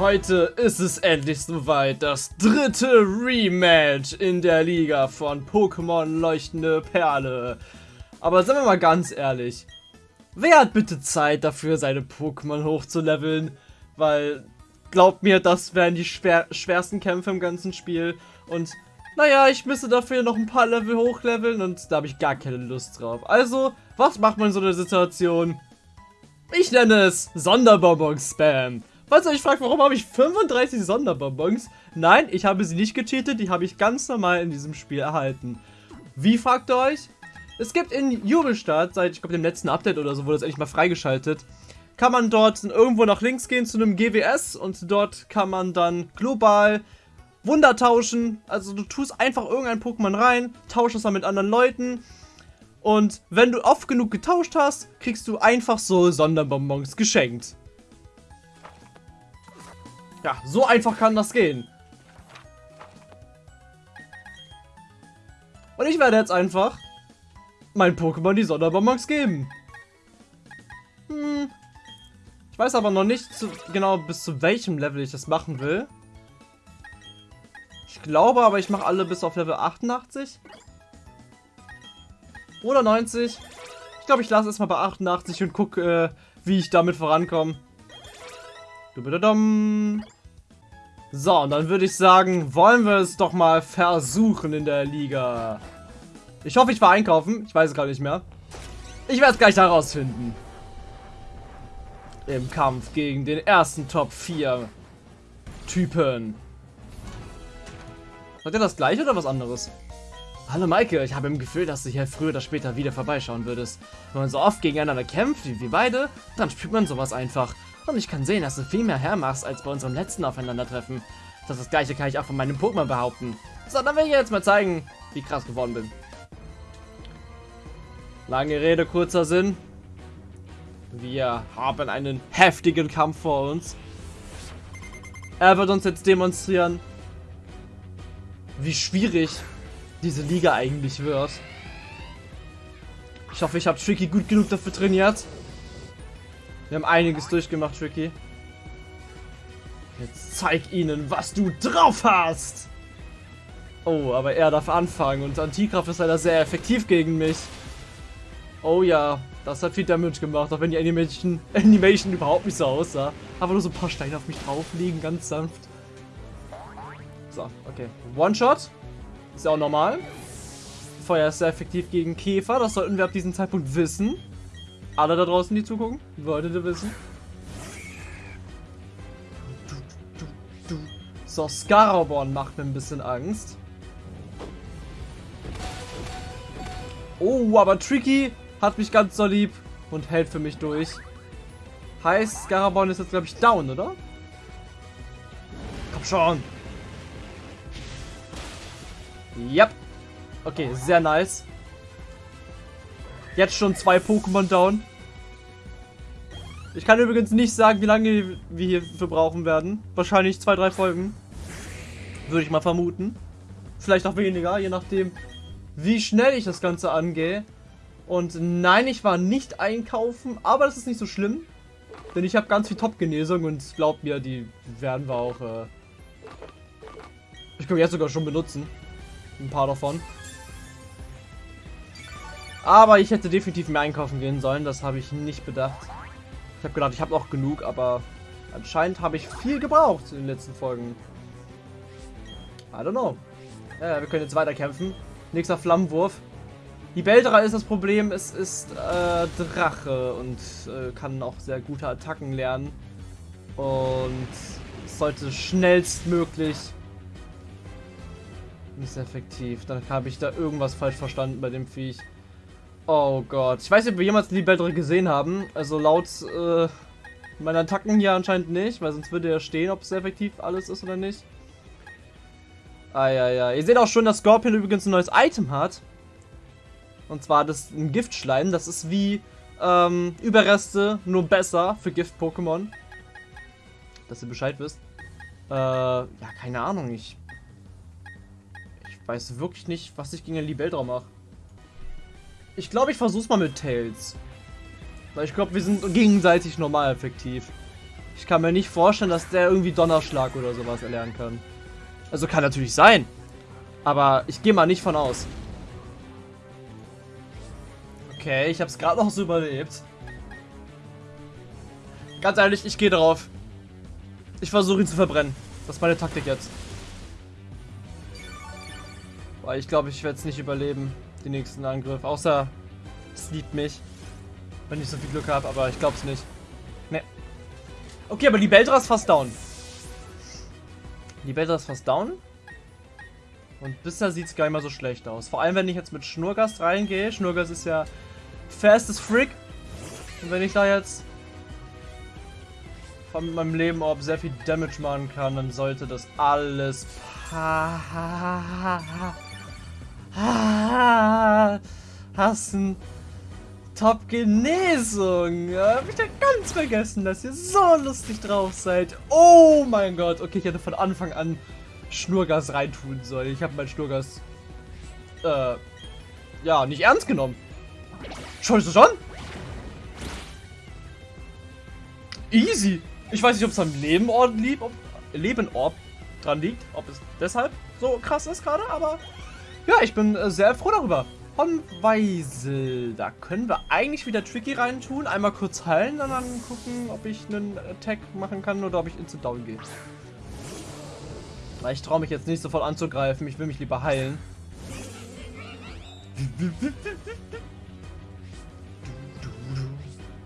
Heute ist es endlich soweit, das dritte Rematch in der Liga von Pokémon Leuchtende Perle. Aber sagen wir mal ganz ehrlich, wer hat bitte Zeit dafür, seine Pokémon hochzuleveln? Weil, glaubt mir, das wären die schwer schwersten Kämpfe im ganzen Spiel. Und, naja, ich müsste dafür noch ein paar Level hochleveln und da habe ich gar keine Lust drauf. Also, was macht man in so einer Situation? Ich nenne es Sonderbonbon-Spam. Falls ihr euch fragt, warum habe ich 35 Sonderbonbons? Nein, ich habe sie nicht gecheatet, die habe ich ganz normal in diesem Spiel erhalten. Wie fragt ihr euch? Es gibt in Jubelstadt, seit ich glaube dem letzten Update oder so, wurde das endlich mal freigeschaltet, kann man dort irgendwo nach links gehen zu einem GWS und dort kann man dann global Wunder tauschen. Also du tust einfach irgendein Pokémon rein, tauschst es dann mit anderen Leuten und wenn du oft genug getauscht hast, kriegst du einfach so Sonderbonbons geschenkt. Ja, so einfach kann das gehen. Und ich werde jetzt einfach mein Pokémon die Sonderbonbons geben. Hm. Ich weiß aber noch nicht zu, genau bis zu welchem Level ich das machen will. Ich glaube aber, ich mache alle bis auf Level 88. Oder 90. Ich glaube, ich lasse es mal bei 88 und gucke, äh, wie ich damit vorankomme. So, und dann würde ich sagen, wollen wir es doch mal versuchen in der Liga. Ich hoffe, ich war einkaufen. Ich weiß es gar nicht mehr. Ich werde es gleich herausfinden. Im Kampf gegen den ersten Top 4 Typen. Hat er das gleiche oder was anderes? Hallo Maike, ich habe im Gefühl, dass du hier früher oder später wieder vorbeischauen würdest. Wenn man so oft gegeneinander kämpft wie wir beide, dann spürt man sowas einfach. Und ich kann sehen, dass du viel mehr hermachst als bei unserem letzten Aufeinandertreffen. Das, das gleiche kann ich auch von meinem Pokémon behaupten. So, dann will ich jetzt mal zeigen, wie krass geworden bin. Lange Rede, kurzer Sinn. Wir haben einen heftigen Kampf vor uns. Er wird uns jetzt demonstrieren, wie schwierig diese Liga eigentlich wird. Ich hoffe, ich habe Tricky gut genug dafür trainiert. Wir haben einiges durchgemacht, Tricky. Jetzt zeig ihnen, was du drauf hast! Oh, aber er darf anfangen und Antikraft ist leider sehr effektiv gegen mich. Oh ja, das hat viel Damage gemacht, auch wenn die Animation, Animation überhaupt nicht so aussah. Aber nur so ein paar Steine auf mich drauf liegen, ganz sanft. So, okay. One-Shot. Ist ja auch normal. Feuer ist sehr effektiv gegen Käfer, das sollten wir ab diesem Zeitpunkt wissen. Alle da draußen, die zugucken, solltet ihr wissen. So, Scaraborn macht mir ein bisschen Angst. Oh, aber Tricky hat mich ganz so lieb und hält für mich durch. Heißt, Scaraborn ist jetzt, glaube ich, down, oder? Komm schon. Yep. Okay, sehr nice. Jetzt schon zwei Pokémon down. Ich kann übrigens nicht sagen, wie lange wir hierfür brauchen werden. Wahrscheinlich zwei, drei Folgen. Würde ich mal vermuten. Vielleicht auch weniger, je nachdem, wie schnell ich das Ganze angehe. Und nein, ich war nicht einkaufen, aber das ist nicht so schlimm. Denn ich habe ganz viel Top-Genesung und glaubt mir, die werden wir auch... Äh ich kann jetzt sogar schon benutzen. Ein paar davon. Aber ich hätte definitiv mehr einkaufen gehen sollen, das habe ich nicht bedacht. Ich habe gedacht, ich habe noch genug, aber anscheinend habe ich viel gebraucht in den letzten Folgen. I don't know. Ja, wir können jetzt weiter kämpfen. Nächster Flammenwurf. Die Beldra ist das Problem, es ist äh, Drache und äh, kann auch sehr gute Attacken lernen. Und sollte schnellstmöglich nicht effektiv. Dann habe ich da irgendwas falsch verstanden bei dem Viech. Oh Gott. Ich weiß nicht, ob wir jemals die Beldre gesehen haben. Also laut äh, meinen Attacken hier anscheinend nicht, weil sonst würde er stehen, ob es effektiv alles ist oder nicht. Ah, ja, ja. Ihr seht auch schon, dass Scorpion übrigens ein neues Item hat. Und zwar das ein Giftschleim. Das ist wie ähm, Überreste, nur besser für Gift-Pokémon. Dass ihr Bescheid wisst. Äh, ja, keine Ahnung. Ich, ich weiß wirklich nicht, was ich gegen den Libeldra mache. Ich glaube, ich versuch's mal mit Tails. Weil ich glaube, wir sind gegenseitig normal effektiv. Ich kann mir nicht vorstellen, dass der irgendwie Donnerschlag oder sowas erlernen kann. Also kann natürlich sein. Aber ich gehe mal nicht von aus. Okay, ich habe es gerade noch so überlebt. Ganz ehrlich, ich gehe drauf. Ich versuche ihn zu verbrennen. Das ist meine Taktik jetzt. Weil ich glaube, ich werde es nicht überleben, den nächsten Angriff. Außer es liebt mich. Wenn ich so viel Glück habe, aber ich glaube es nicht. Ne. Okay, aber die Beltra ist fast down. Die Beltra ist fast down. Und bisher sieht es gar nicht mal so schlecht aus. Vor allem, wenn ich jetzt mit Schnurgast reingehe. Schnurgast ist ja fast as frick. Und wenn ich da jetzt von meinem Leben ob sehr viel Damage machen kann, dann sollte das alles hassen. Top Genesung. Ja, hab ich ja ganz vergessen, dass ihr so lustig drauf seid. Oh mein Gott. Okay, ich hätte von Anfang an Schnurgas reintun sollen. Ich habe mein Schnurgas äh, ja, nicht ernst genommen. Scheiße schon? Easy. Ich weiß nicht, ob es am Lebenort liegt, ob Lebenort dran liegt, ob es deshalb so krass ist gerade, aber ja, ich bin äh, sehr froh darüber. Von Weisel, da können wir eigentlich wieder Tricky reintun, einmal kurz heilen und dann gucken, ob ich einen Attack machen kann oder ob ich instant down gehe. Weil ich traue mich jetzt nicht sofort anzugreifen, ich will mich lieber heilen.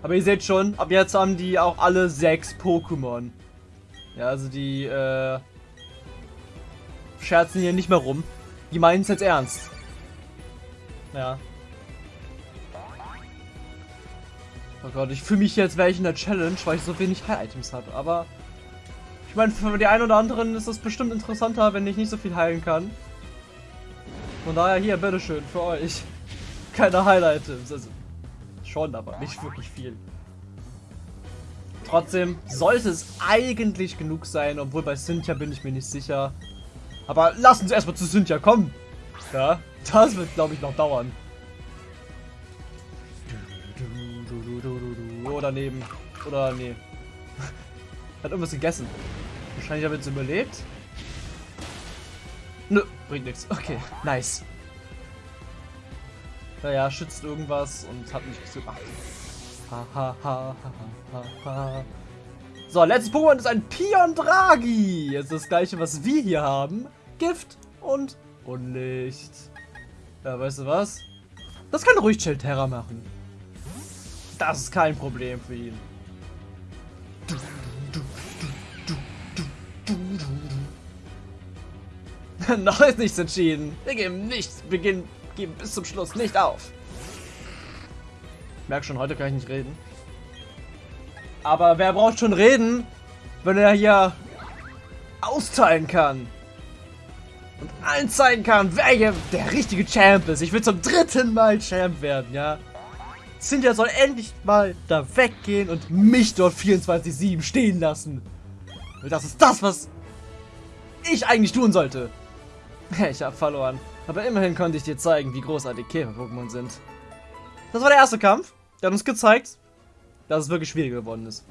Aber ihr seht schon, ab jetzt haben die auch alle sechs Pokémon. Ja, also die äh, scherzen hier nicht mehr rum. Die meinen es jetzt ernst. Ja. Oh Gott, ich fühle mich jetzt, wäre ich in der Challenge, weil ich so wenig Heil-Items habe. Aber ich meine, für die einen oder anderen ist es bestimmt interessanter, wenn ich nicht so viel heilen kann. Von daher hier, bitteschön, für euch. Keine Heil-Items. Also, schon, aber nicht wirklich viel. Trotzdem sollte es eigentlich genug sein, obwohl bei Cynthia bin ich mir nicht sicher. Aber lass uns erstmal zu Cynthia kommen. Ja, das wird, glaube ich, noch dauern. Oder neben. Oder nee. Hat irgendwas gegessen. Wahrscheinlich ich jetzt überlebt. Nö, bringt nichts. Okay, nice. Naja, schützt irgendwas und hat mich gemacht. Ha, ha, ha, ha, ha, ha. So, letztes Pokémon ist ein Pion Draghi. Jetzt das gleiche, was wir hier haben. Gift und Unlicht. Ja, weißt du was? Das kann ruhig Chilterra machen. Das ist kein Problem für ihn. Noch ist nichts entschieden. Wir geben nichts, wir gehen, geben bis zum Schluss nicht auf. Ich merke schon, heute kann ich nicht reden. Aber wer braucht schon reden, wenn er hier austeilen kann? Und allen zeigen kann, wer der richtige Champ ist. Ich will zum dritten Mal Champ werden, ja? Cynthia soll endlich mal da weggehen und mich dort 24-7 stehen lassen. Das ist das, was ich eigentlich tun sollte. Ich habe verloren. Aber immerhin konnte ich dir zeigen, wie großartig Käfer-Pokémon sind. Das war der erste Kampf. Der hat uns gezeigt, dass es wirklich schwierig geworden ist.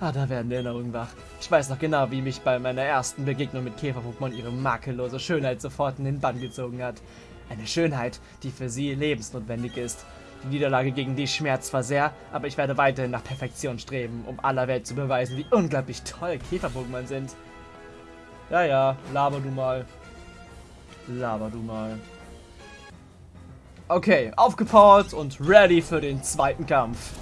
Ah, da werden Erinnerungen wach. Ich weiß noch genau, wie mich bei meiner ersten Begegnung mit Käfer-Pokémon ihre makellose Schönheit sofort in den Bann gezogen hat. Eine Schönheit, die für sie lebensnotwendig ist. Die Niederlage gegen die schmerzt zwar sehr, aber ich werde weiterhin nach Perfektion streben, um aller Welt zu beweisen, wie unglaublich toll Käfer-Pokémon sind. Ja, ja, laber du mal. Laber du mal. Okay, aufgepowert und ready für den zweiten Kampf.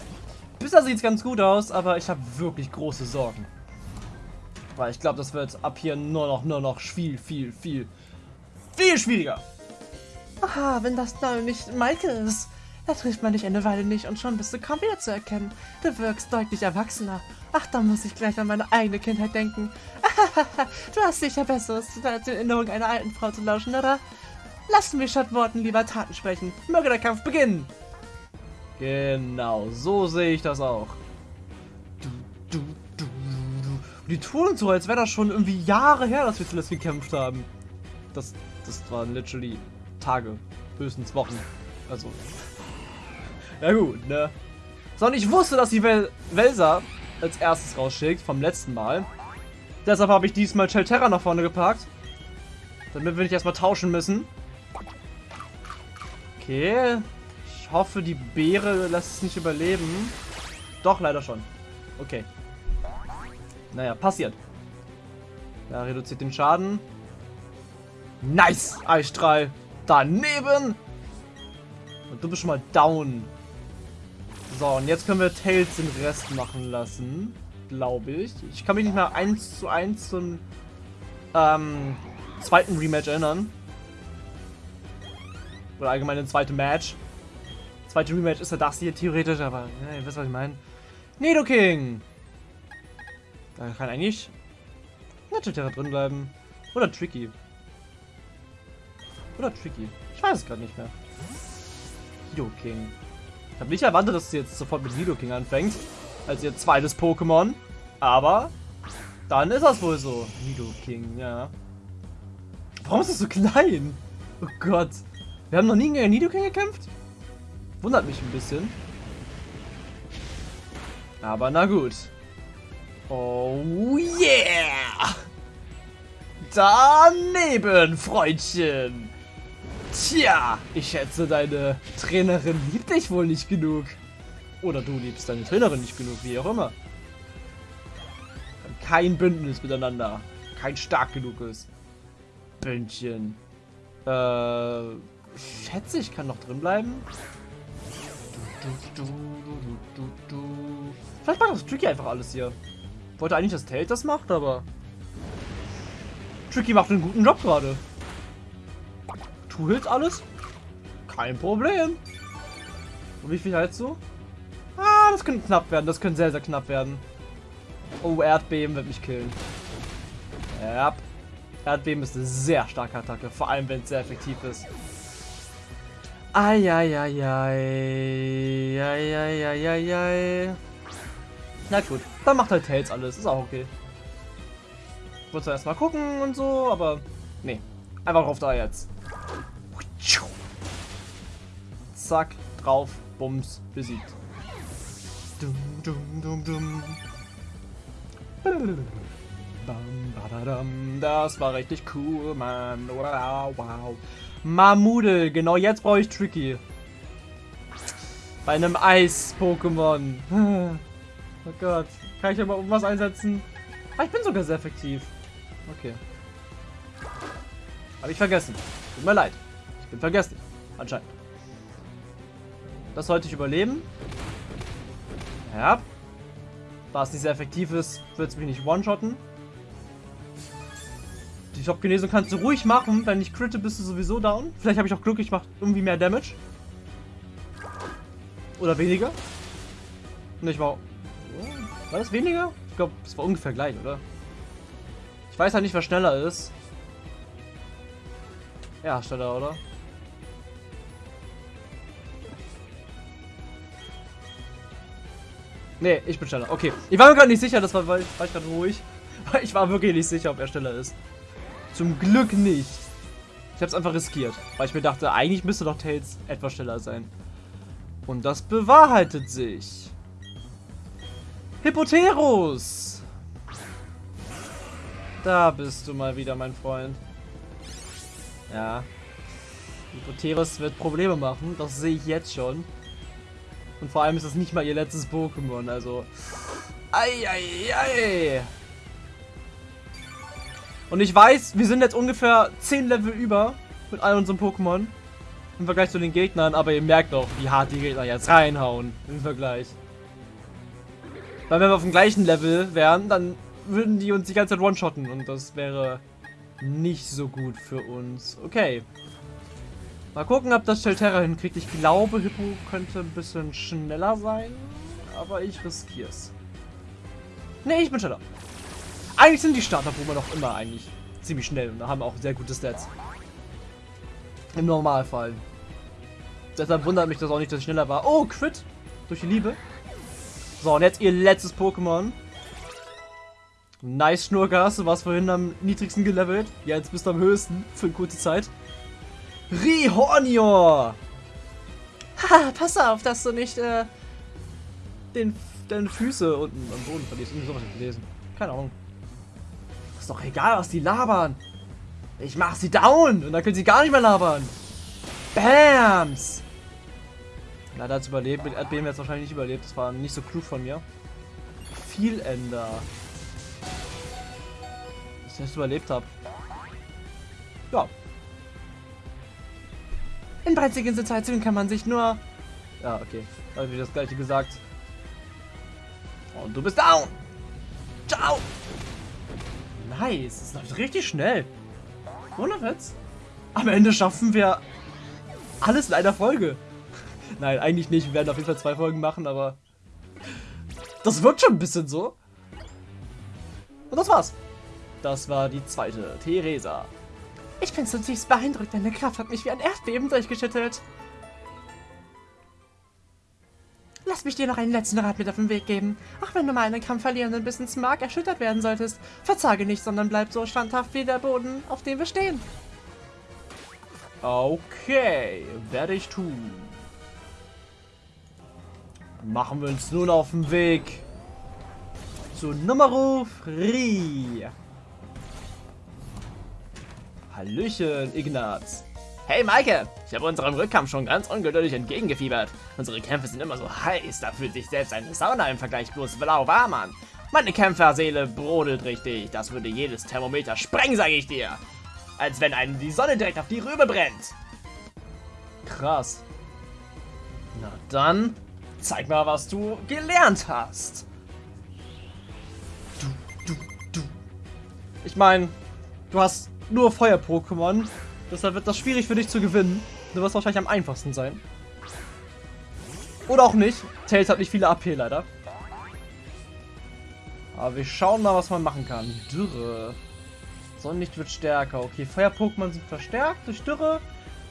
Bisher sieht es ganz gut aus, aber ich habe wirklich große Sorgen. Weil ich glaube, das wird ab hier nur noch, nur noch viel, viel, viel, viel schwieriger. Aha, wenn das dann nicht Maike ist. Da trifft man dich eine Weile nicht und schon bist du kaum wieder zu erkennen. Du wirkst deutlich erwachsener. Ach, da muss ich gleich an meine eigene Kindheit denken. du hast sicher Besseres, als die Erinnerung einer alten Frau zu lauschen, oder? Lassen wir statt Worten lieber Taten sprechen. Möge der Kampf beginnen. Genau, so sehe ich das auch. Die tun so, als wäre das schon irgendwie Jahre her, dass wir zuletzt gekämpft haben. Das, das waren literally Tage, höchstens Wochen. Also, ja gut, ne? So, und ich wusste, dass die Wel Welser als erstes rausschickt vom letzten Mal. Deshalb habe ich diesmal Chelterra nach vorne gepackt. Damit wir nicht erstmal tauschen müssen. Okay. Hoffe, die Beere lässt es nicht überleben. Doch, leider schon. Okay. Naja, passiert. Ja, reduziert den Schaden. Nice! Eisstrahl. Daneben. Und du bist schon mal down. So, und jetzt können wir Tails den Rest machen lassen. Glaube ich. Ich kann mich nicht mehr eins zu eins zum ähm, zweiten Rematch erinnern. Oder allgemein ein zweites Match. Zweite Rematch ist ja das hier theoretisch, aber ja, ihr wisst, was ich meine. Nidoking! Da kann eigentlich Naturterra drin bleiben. Oder Tricky. Oder Tricky. Ich weiß es gerade nicht mehr. Nidoking. Ich habe nicht erwartet, dass sie jetzt sofort mit Nidoking anfängt. Als ihr zweites Pokémon. Aber dann ist das wohl so. Nidoking, ja. Warum ist das so klein? Oh Gott. Wir haben noch nie gegen Nidoking gekämpft? Wundert mich ein bisschen. Aber na gut. Oh yeah! Daneben, Freundchen! Tja, ich schätze, deine Trainerin liebt dich wohl nicht genug. Oder du liebst deine Trainerin nicht genug, wie auch immer. Kein Bündnis miteinander. Kein stark genuges Bündchen. Äh, schätze, ich kann noch drin bleiben. Du, du, du, Vielleicht macht das Tricky einfach alles hier. Wollte eigentlich, dass Tails das macht, aber... Tricky macht einen guten Job gerade. Hältst alles? Kein Problem. Und wie viel hältst du? Ah, das könnte knapp werden. Das könnte sehr, sehr knapp werden. Oh, Erdbeben wird mich killen. Ja. Erdbeben ist eine sehr starke Attacke. Vor allem, wenn es sehr effektiv ist. Eieieiei. Eieieiei. Na gut, dann macht halt Tails alles. Ist auch okay. Ich wollte erst mal gucken und so, aber nee. Einfach drauf da jetzt. Zack, drauf, Bums, besiegt. Dum, dum, dum, dum. Das war richtig cool, Mann. Wow, wow. Mamudel, genau jetzt brauche ich Tricky. Bei einem Eis-Pokémon. Oh Gott. Kann ich aber irgendwas einsetzen? Ah, ich bin sogar sehr effektiv. Okay. Habe ich vergessen. Tut mir leid. Ich bin vergessen. Anscheinend. Das sollte ich überleben. Ja. Da es nicht sehr effektiv ist, wird es mich nicht one-shotten. Die Top-Genesung kannst du ruhig machen. Wenn ich critte, bist du sowieso down. Vielleicht habe ich auch Glück, ich mache irgendwie mehr Damage. Oder weniger. Nicht mal. War das weniger? Ich glaube, es war ungefähr gleich, oder? Ich weiß halt nicht, wer schneller ist. Ja, schneller, oder? Nee, ich bin schneller. Okay. Ich war mir gerade nicht sicher, das war, war ich gerade ruhig. Ich war wirklich nicht sicher, ob er schneller ist. Zum Glück nicht. Ich habe es einfach riskiert, weil ich mir dachte, eigentlich müsste doch Tails etwas schneller sein. Und das bewahrheitet sich. Hippoterus! Da bist du mal wieder, mein Freund. Ja. Hippoterus wird Probleme machen, das sehe ich jetzt schon. Und vor allem ist das nicht mal ihr letztes Pokémon, also... Eieiei! Und ich weiß, wir sind jetzt ungefähr 10 Level über mit all unseren Pokémon im Vergleich zu den Gegnern, aber ihr merkt doch, wie hart die Gegner jetzt reinhauen im Vergleich. Weil wenn wir auf dem gleichen Level wären, dann würden die uns die ganze Zeit one-shotten und das wäre nicht so gut für uns. Okay. Mal gucken, ob das Shelterra hinkriegt. Ich glaube, Hippo könnte ein bisschen schneller sein, aber ich riskiere es. Ne, ich bin schneller. Eigentlich sind die Starter-Pokémon doch immer eigentlich ziemlich schnell und haben auch sehr gute Stats. Im Normalfall. Deshalb wundert mich das auch nicht, dass ich schneller war. Oh, Crit! Durch die Liebe. So, und jetzt ihr letztes Pokémon. Nice, Schnurgas. Du warst vorhin am niedrigsten gelevelt. Ja, jetzt bist du am höchsten für eine kurze Zeit. Rihornior! Ha, pass auf, dass du nicht äh, den deine Füße unten am Boden verlierst. Irgendwie sowas gelesen. Keine Ahnung. Doch egal, was die labern. Ich mach sie down und dann können sie gar nicht mehr labern. Bams! Leider hat es überlebt. Mit Erdbeben jetzt wahrscheinlich nicht überlebt. Das war nicht so klug von mir. Vielender. Dass ich das überlebt habe. Ja. In brenzligen Situationen kann man sich nur... Ja, okay. Habe ich das gleiche gesagt. Und du bist down. Ciao. Nice. Das läuft richtig schnell. Ohne Witz. Am Ende schaffen wir alles in einer Folge. Nein, eigentlich nicht. Wir werden auf jeden Fall zwei Folgen machen, aber das wirkt schon ein bisschen so. Und das war's. Das war die zweite, Theresa. Ich bin zutiefst beeindruckt. Deine Kraft hat mich wie ein Erdbeben durchgeschüttelt. Lass mich dir noch einen letzten Rat mit auf den Weg geben. Auch wenn du mal einen Kampf verlieren und bis ins Mark erschüttert werden solltest, verzage nicht, sondern bleib so standhaft wie der Boden, auf dem wir stehen. Okay, werde ich tun. Machen wir uns nun auf den Weg zu Numero Free. Hallöchen, Ignaz. Hey Maike, ich habe unserem Rückkampf schon ganz ungeduldig entgegengefiebert. Unsere Kämpfe sind immer so heiß, da fühlt sich selbst eine Sauna im Vergleich bloß blau warm an. Meine Kämpferseele brodelt richtig, das würde jedes Thermometer sprengen, sage ich dir. Als wenn einem die Sonne direkt auf die Rübe brennt. Krass. Na dann, zeig mal, was du gelernt hast. Du, du, du. Ich meine, du hast nur Feuer-Pokémon. Deshalb wird das schwierig für dich zu gewinnen. Du wirst wahrscheinlich am einfachsten sein. Oder auch nicht. Tails hat nicht viele AP leider. Aber wir schauen mal, was man machen kann. Dürre. Sonnenlicht wird stärker. Okay, Feuer-Pokémon sind verstärkt durch Dürre.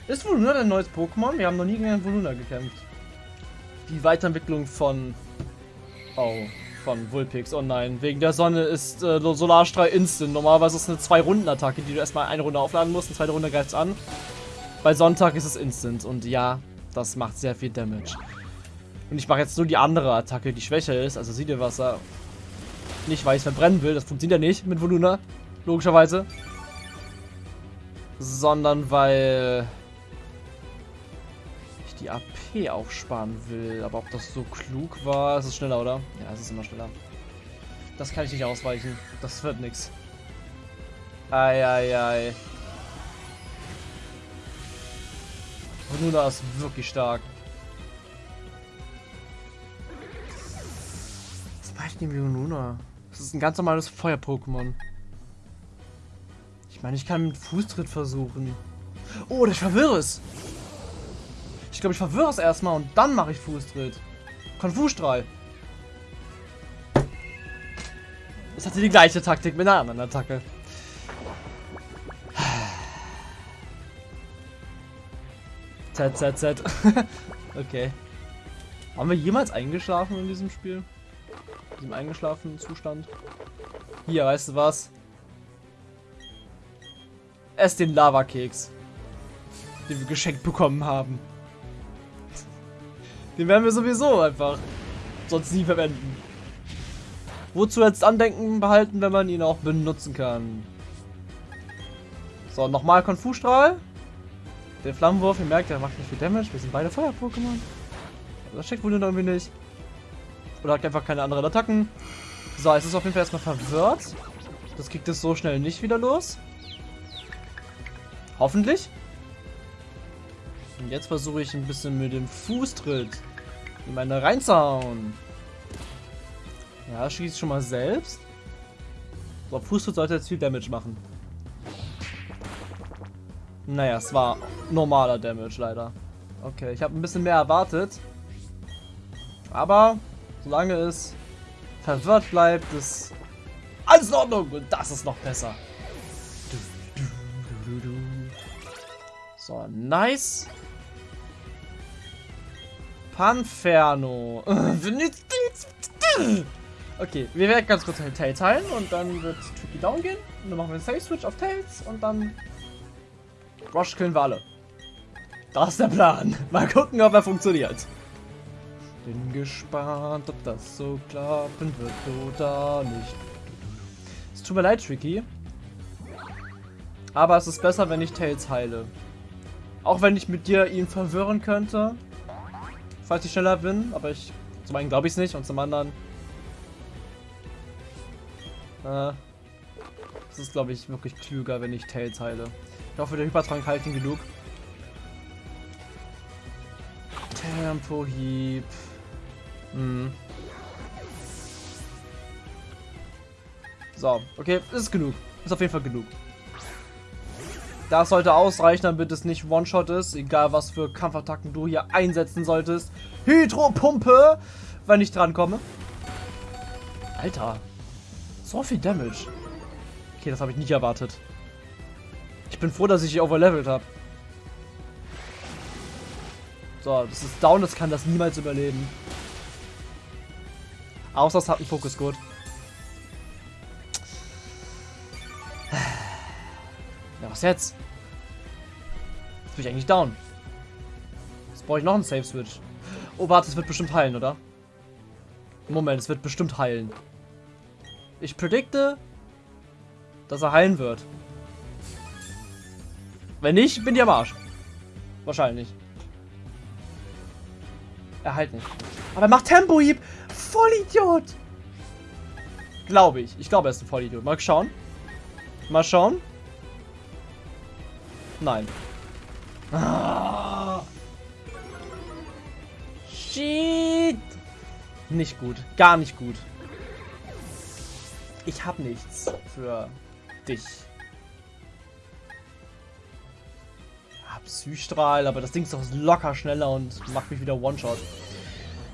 Ist Voluna ein neues Pokémon? Wir haben noch nie gegen Voluna gekämpft. Die Weiterentwicklung von... Oh, von Vulpix. Oh nein, wegen der Sonne ist äh, Solarstrahl instant. Normalerweise ist es eine Zwei-Runden-Attacke, die du erstmal eine Runde aufladen musst. Eine zweite Runde greift es an. Bei Sonntag ist es instant. Und ja, das macht sehr viel Damage. Und ich mache jetzt nur die andere Attacke, die schwächer ist. Also Siedewasser. Nicht, weil ich verbrennen will. Das funktioniert ja nicht mit Voluna. Logischerweise. Sondern weil ich die AP aufsparen will. Aber ob das so klug war, ist es schneller, oder? Ja, es ist immer schneller. Das kann ich nicht ausweichen. Das wird nix. Eieiei. Luna ist wirklich stark. Was mache ich denn Luna? Das ist ein ganz normales Feuer-Pokémon. Ich meine, ich kann mit Fußtritt versuchen. Oh, ich verwirre es. Ich glaube, ich verwirre es erstmal und dann mache ich Fußtritt. Konfusstrahl. Das hatte die gleiche Taktik mit einer anderen Attacke. Z, Z, Z. okay. Haben wir jemals eingeschlafen in diesem Spiel? In diesem eingeschlafenen Zustand? Hier, weißt du was? Ess den Lavakeks. Den wir geschenkt bekommen haben. Den werden wir sowieso einfach sonst nie verwenden. Wozu jetzt Andenken behalten, wenn man ihn auch benutzen kann? So, nochmal Konfusstrahl. Der Flammenwurf, ihr merkt, der macht nicht viel Damage. Wir sind beide Feuer-Pokémon. Das checkt wohl irgendwie nicht. Oder hat einfach keine anderen Attacken. So, es ist auf jeden Fall erstmal verwirrt. Das kriegt es so schnell nicht wieder los. Hoffentlich. Und jetzt versuche ich ein bisschen mit dem Fußtritt in meine reinzuhauen. Ja, schießt schon mal selbst. So, Fußtritt sollte jetzt viel Damage machen. Naja, es war normaler Damage leider. Okay, ich habe ein bisschen mehr erwartet. Aber solange es verwirrt bleibt, ist alles in Ordnung. Und das ist noch besser. So, nice. Panferno. okay, wir werden ganz kurz Tails teilen und dann wird Tricky down gehen. Und dann machen wir einen Safe Switch auf Tails und dann Rush killen wir alle. Das ist der Plan. Mal gucken, ob er funktioniert. Bin gespannt, ob das so klappen wird oder nicht. Es tut mir leid, Tricky. Aber es ist besser, wenn ich Tails heile. Auch wenn ich mit dir ihn verwirren könnte. Falls ich schneller bin. Aber ich zum einen glaube ich es nicht und zum anderen... Äh, es ist, glaube ich, wirklich klüger, wenn ich Tails heile. Ich hoffe, der Hypertrank hält ihn genug. Tempo-Hieb. Hm. So, okay, ist genug. Ist auf jeden Fall genug. Das sollte ausreichen, damit es nicht One-Shot ist. Egal, was für Kampfattacken du hier einsetzen solltest. Hydropumpe, wenn ich drankomme. Alter. So viel Damage. Okay, das habe ich nicht erwartet. Ich bin froh, dass ich overlevelt habe. So, das ist down, das kann das niemals überleben. Außer es hat einen Fokus gut. Ja, was jetzt? Jetzt bin ich eigentlich down. Jetzt brauche ich noch einen Safe Switch. Oh, warte, es wird bestimmt heilen, oder? Moment, es wird bestimmt heilen. Ich predikte, dass er heilen wird. Wenn nicht, bin ich am Arsch. Wahrscheinlich. Er heilt nicht. Aber er macht Tempo-Hieb. Vollidiot. Glaube ich. Ich glaube, er ist ein Vollidiot. Mal schauen. Mal schauen. Nein. Ah. Shit. Nicht gut. Gar nicht gut. Ich hab nichts für dich. Ah, Psystrahl, aber das Ding ist doch locker schneller und macht mich wieder One-Shot.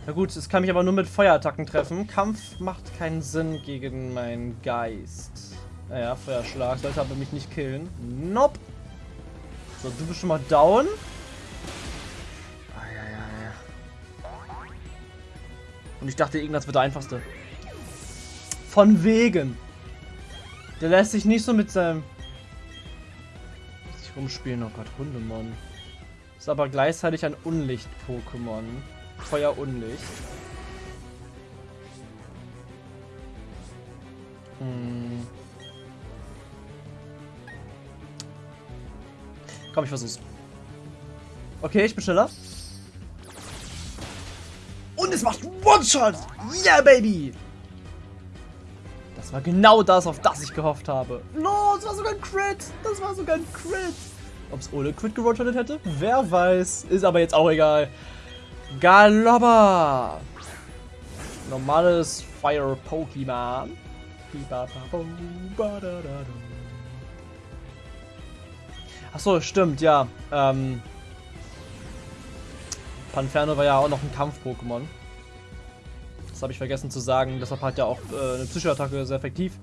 Na gut, es kann mich aber nur mit Feuerattacken treffen. Kampf macht keinen Sinn gegen meinen Geist. Naja, Feuerschlag sollte aber mich nicht killen. Nope. So, du bist schon mal down. Und ich dachte, Ignaz wird der einfachste. Von wegen. Der lässt sich nicht so mit seinem... sich rumspielen. Oh Gott, Hundemon. Ist aber gleichzeitig ein Unlicht-Pokémon. Feuer-Unlicht. Hm. Komm, ich versuch's. Okay, ich bin schneller. Macht One-Shot! Yeah, Baby! Das war genau das, auf das ich gehofft habe. No, das war sogar ein Crit! Das war sogar ein Crit! Ob es ohne Crit gerottet hätte? Wer weiß. Ist aber jetzt auch egal. Galopper! Normales Fire-Pokémon. Achso, stimmt, ja. Ähm, Panferno war ja auch noch ein Kampf-Pokémon. Das habe ich vergessen zu sagen. Deshalb hat ja auch äh, eine Psychoattacke sehr effektiv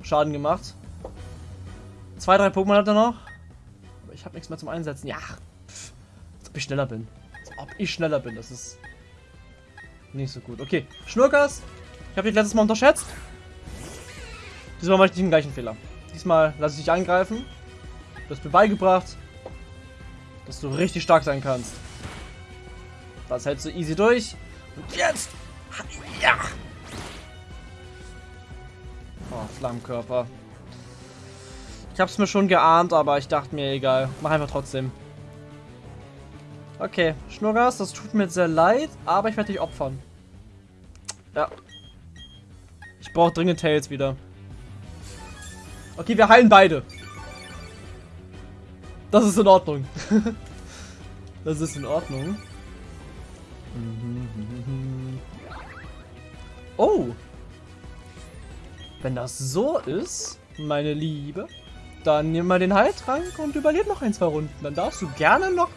Schaden gemacht. Zwei, drei Pokémon hat er noch. Aber ich habe nichts mehr zum Einsetzen. Ja, pff, als ob ich schneller bin. Als ob ich schneller bin. Das ist nicht so gut. Okay, Schnurkas. Ich habe dich letztes Mal unterschätzt. Diesmal mache ich den gleichen Fehler. Diesmal lasse ich dich angreifen. Du hast mir beigebracht, dass du richtig stark sein kannst. Das hältst du easy durch. Und jetzt! Ja! Oh, Flammenkörper. Ich hab's mir schon geahnt, aber ich dachte mir, egal. Mach einfach trotzdem. Okay, Schnurras, das tut mir sehr leid, aber ich werde dich opfern. Ja. Ich brauche dringend Tails wieder. Okay, wir heilen beide. Das ist in Ordnung. das ist in Ordnung. Oh. Wenn das so ist, meine Liebe, dann nimm mal den Heiltrank und überleb noch ein, zwei Runden. Dann darfst du gerne noch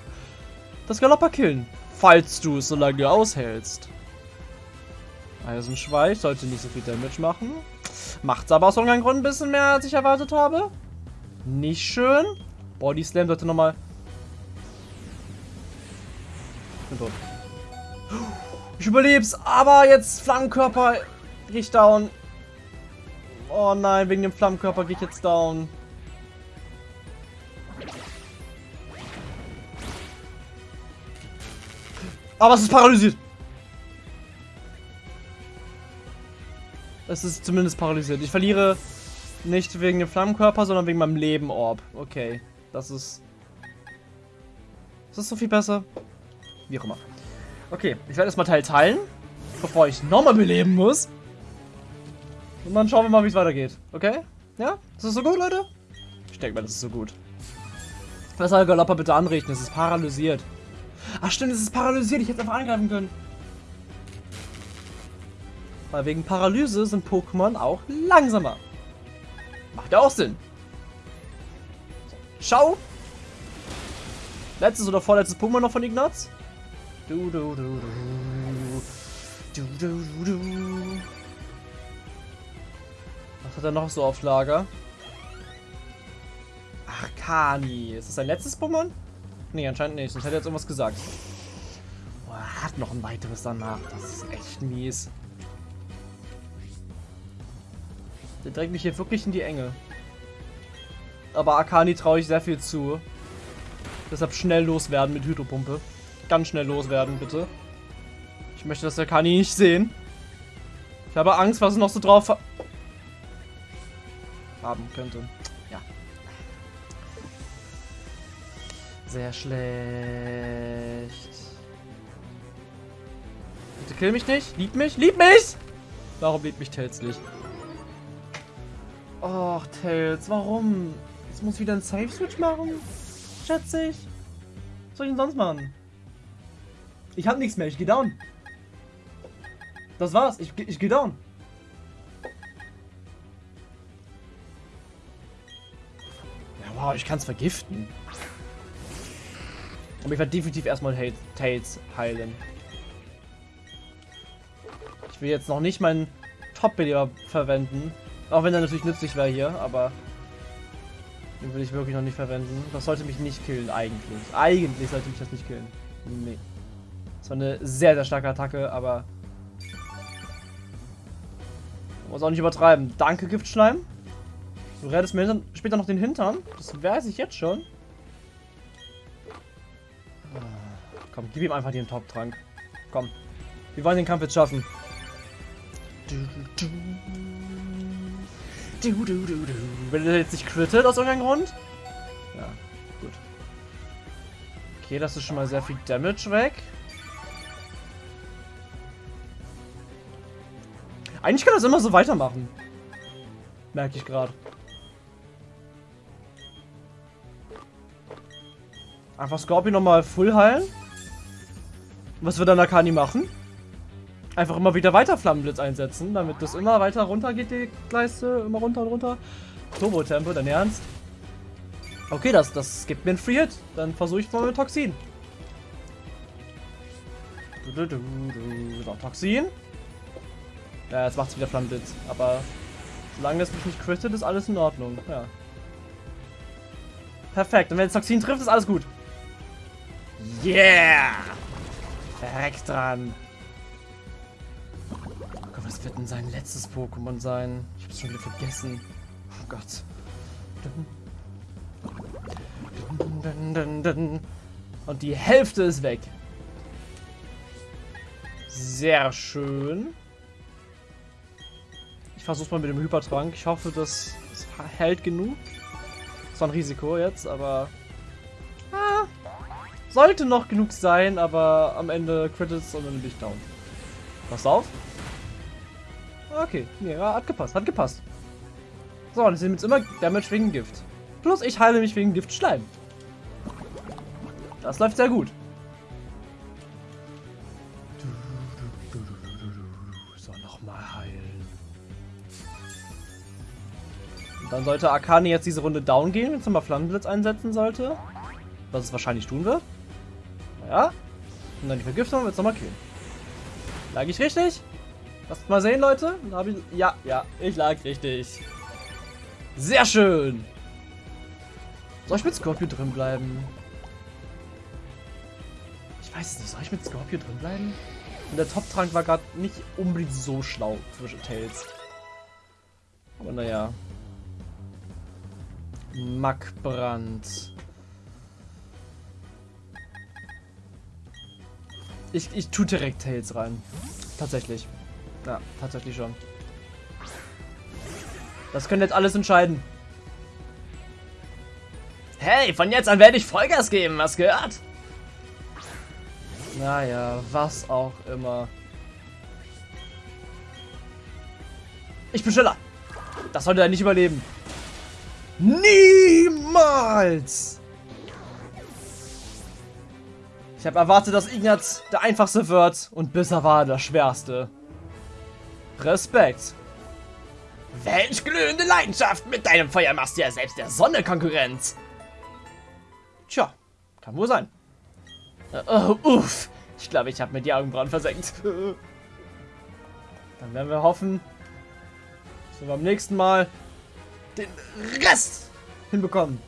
das Galopper killen. Falls du es so lange aushältst. Eisenschweif sollte nicht so viel Damage machen. Macht's aber aus irgendeinem Grund ein bisschen mehr, als ich erwartet habe. Nicht schön. Body Slam sollte nochmal... Ich bin tot. Ich überleb's, aber jetzt Flammenkörper gehe ich down. Oh nein, wegen dem Flammenkörper gehe ich jetzt down. Aber es ist paralysiert. Es ist zumindest paralysiert. Ich verliere nicht wegen dem Flammenkörper, sondern wegen meinem Leben-Orb. Okay, das ist... Ist das so viel besser? Wie auch immer. Okay, ich werde erstmal Teil teilen, bevor ich nochmal beleben muss. Und dann schauen wir mal, wie es weitergeht. Okay? Ja? Ist das so gut, Leute? Ich denke mal, das ist so gut. Was Galoppa bitte anrichten? Es ist paralysiert. Ach stimmt, es ist paralysiert. Ich hätte einfach angreifen können. Weil wegen Paralyse sind Pokémon auch langsamer. Macht ja auch Sinn. Schau. Letztes oder vorletztes Pokémon noch von Ignaz? Du, du, du, du. Du, du, du, du. Was hat er noch so auf Lager? Arcani. Ist das sein letztes Pokémon? Nee, anscheinend nicht. Sonst hätte er jetzt irgendwas gesagt. Boah, er hat noch ein weiteres danach. Das ist echt mies. Der drängt mich hier wirklich in die Enge. Aber Akani traue ich sehr viel zu. Deshalb schnell loswerden mit Hydropumpe. Ganz schnell loswerden, bitte. Ich möchte das Akani nicht sehen. Ich habe Angst, was es noch so drauf haben könnte. Ja. Sehr schlecht. Bitte kill mich nicht. Lieb mich. Lieb mich! Warum liebt mich Tails nicht? Och, Tails, warum? Jetzt muss ich wieder einen Safe-Switch machen? Schätze ich. Was soll ich denn sonst machen? Ich hab nichts mehr, ich geh down. Das war's, ich, ich geh down. Ja, wow, ich kann's vergiften. Aber ich werde definitiv erstmal Tails heilen. Ich will jetzt noch nicht meinen Top-Beleber verwenden. Auch wenn er natürlich nützlich wäre hier, aber den will ich wirklich noch nicht verwenden. Das sollte mich nicht killen, eigentlich. Eigentlich sollte mich das nicht killen. Nee. Das war eine sehr, sehr starke Attacke, aber muss auch nicht übertreiben. Danke, Giftschleim. Du rettest mir später noch den Hintern. Das weiß ich jetzt schon. Komm, gib ihm einfach den Top-Trank. Komm. Wir wollen den Kampf jetzt schaffen. Wenn er jetzt nicht crittet aus irgendeinem Grund. Ja, gut. Okay, das ist schon mal sehr viel Damage weg. Eigentlich kann das immer so weitermachen. Merke ich gerade. Einfach Scorpion nochmal full heilen. Was wird dann Akani machen? Einfach immer wieder weiter Flammenblitz einsetzen, damit das immer weiter runter geht, die Leiste. Immer runter und runter. Turbo-Tempo, dein Ernst? Okay, das, das gibt mir einen Free Hit. Dann versuche ich mal mit Toxin. Du, du, du, Toxin. Ja, jetzt macht es wieder Flammenblitz. Aber solange es mich nicht crittet, ist alles in Ordnung. Ja. Perfekt. Und wenn es Toxin trifft, ist alles gut. Yeah! Direkt dran. Oh Gott, was wird denn sein letztes Pokémon sein? Ich hab's schon wieder vergessen. Oh Gott. Und die Hälfte ist weg. Sehr schön. Ich versuch's mal mit dem Hypertrank. Ich hoffe, das, hält genug. Das war ein Risiko jetzt, aber... Ah, sollte noch genug sein, aber am Ende Critics und dann bin ich down. Pass auf. Okay, nee, hat gepasst, hat gepasst. So, und ich sehe jetzt immer Damage wegen Gift. Plus ich heile mich wegen Gift Schleim. Das läuft sehr gut. So, nochmal heilen. Und dann sollte Akane jetzt diese Runde down gehen, wenn es nochmal Flammenblitz einsetzen sollte. Was es wahrscheinlich tun wird. Ja. Und dann die Vergiftung wird es nochmal killen. Lag ich richtig? Lasst mal sehen, Leute. Ich, ja, ja, ich lag richtig. Sehr schön. Soll ich mit Scorpio drin bleiben? Ich weiß es nicht. Soll ich mit Scorpio drin bleiben? Und der Top-Trank war gerade nicht unbedingt so schlau für Tails. Aber naja. Mackbrand. Ich, ich tue direkt Tails rein. Tatsächlich. Ja, tatsächlich schon. Das könnte jetzt alles entscheiden. Hey, von jetzt an werde ich Vollgas geben, was gehört? Naja, was auch immer. Ich bin schneller. Das sollte er nicht überleben. Niemals! Ich habe erwartet, dass Ignaz der einfachste wird und bisher war er der schwerste. Respekt. Welch glühende Leidenschaft! Mit deinem Feuer machst du ja selbst der Sonne Konkurrenz. Tja, kann wohl sein. Äh, oh, uff. Ich glaube, ich habe mir die Augenbrauen versenkt. Dann werden wir hoffen, wir beim nächsten Mal den Rest hinbekommen.